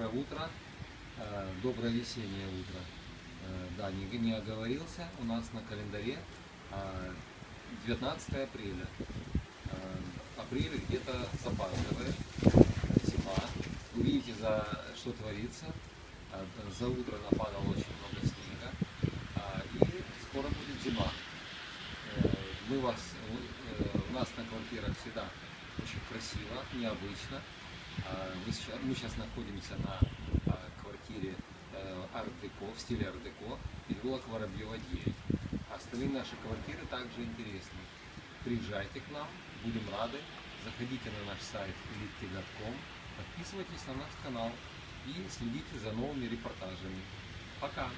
доброе утро, э, доброе весеннее утро. Э, Да, не, не оговорился, у нас на календаре э, 19 апреля. Э, Апрель где-то запаздывает, зима. Вы видите, за что творится. За утро нападало очень много снега, и скоро будет зима. Мы вас, у нас на квартирах всегда очень красиво, необычно. А, Мы сейчас, находимся на а, квартире э, арт-деко, в стиле арт-деко, переулок Воробьева 9. Остальные наши квартиры также интересны. Приезжайте к нам, будем рады. Заходите на наш сайт elite.com, подписывайтесь на наш канал и следите за новыми репортажами. Пока!